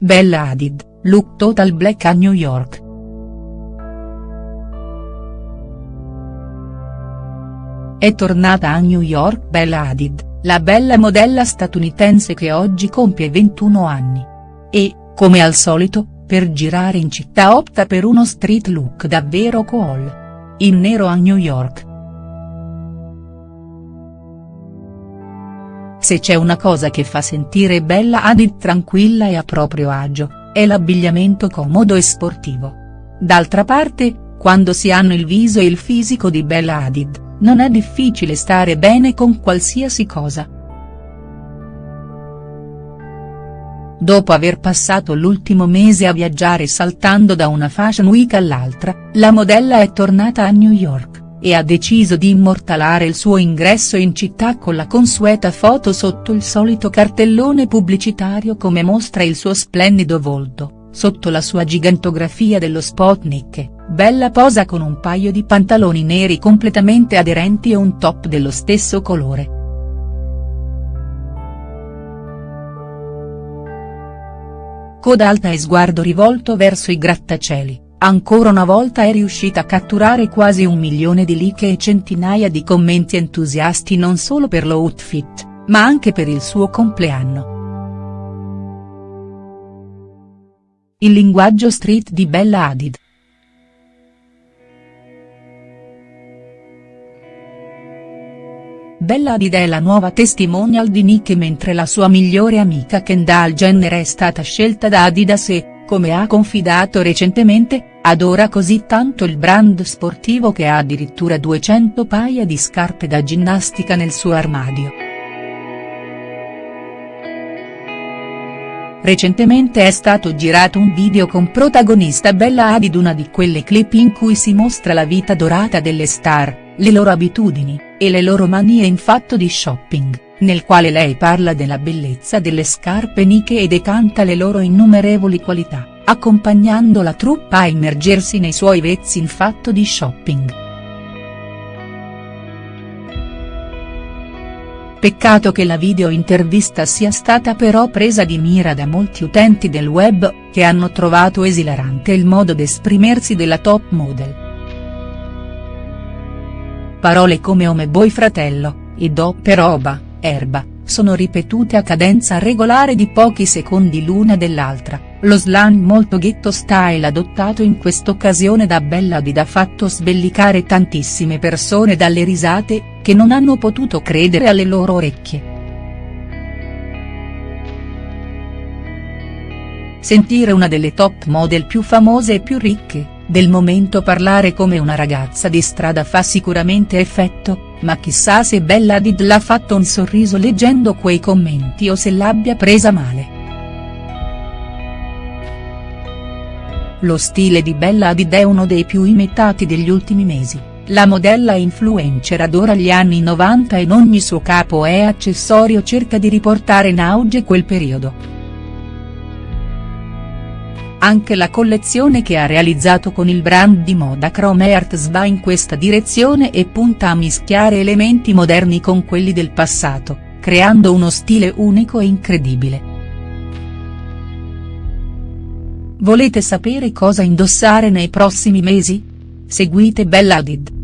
Bella Hadid, look total black a New York. È tornata a New York Bella Hadid, la bella modella statunitense che oggi compie 21 anni. E, come al solito, per girare in città opta per uno street look davvero cool. In nero a New York. Se c'è una cosa che fa sentire Bella Hadid tranquilla e a proprio agio, è l'abbigliamento comodo e sportivo. D'altra parte, quando si hanno il viso e il fisico di Bella Hadid, non è difficile stare bene con qualsiasi cosa. Dopo aver passato l'ultimo mese a viaggiare saltando da una fashion week all'altra, la modella è tornata a New York, e ha deciso di immortalare il suo ingresso in città con la consueta foto sotto il solito cartellone pubblicitario come mostra il suo splendido volto, sotto la sua gigantografia dello Spotnik Bella posa con un paio di pantaloni neri completamente aderenti e un top dello stesso colore. Coda alta e sguardo rivolto verso i grattacieli, ancora una volta è riuscita a catturare quasi un milione di like e centinaia di commenti entusiasti non solo per l'outfit, ma anche per il suo compleanno. Il linguaggio street di Bella Hadid. Bella Hadid è la nuova testimonial di Nicki mentre la sua migliore amica Kendall Jenner è stata scelta da Adidas e, come ha confidato recentemente, adora così tanto il brand sportivo che ha addirittura 200 paia di scarpe da ginnastica nel suo armadio. Recentemente è stato girato un video con protagonista Bella Hadid una di quelle clip in cui si mostra la vita dorata delle star, le loro abitudini, e le loro manie in fatto di shopping, nel quale lei parla della bellezza delle scarpe Nike e decanta le loro innumerevoli qualità, accompagnando la truppa a immergersi nei suoi vezzi in fatto di shopping. Peccato che la video intervista sia stata però presa di mira da molti utenti del web, che hanno trovato esilarante il modo d'esprimersi della top model. Parole come omeboy fratello, e doppe roba, erba, sono ripetute a cadenza regolare di pochi secondi l'una dell'altra, lo slang molto ghetto style adottato in quest'occasione da Bella Hadid ha fatto sbellicare tantissime persone dalle risate, che non hanno potuto credere alle loro orecchie. Sentire una delle top model più famose e più ricche, del momento parlare come una ragazza di strada fa sicuramente effetto, ma chissà se Bella Hadid l'ha fatto un sorriso leggendo quei commenti o se l'abbia presa male. Lo stile di Bella Hadid è uno dei più imitati degli ultimi mesi, la modella influencer adora gli anni 90 e in ogni suo capo e accessorio cerca di riportare in auge quel periodo. Anche la collezione che ha realizzato con il brand di moda Chrome Arts va in questa direzione e punta a mischiare elementi moderni con quelli del passato, creando uno stile unico e incredibile. Volete sapere cosa indossare nei prossimi mesi? Seguite Bella Hadid.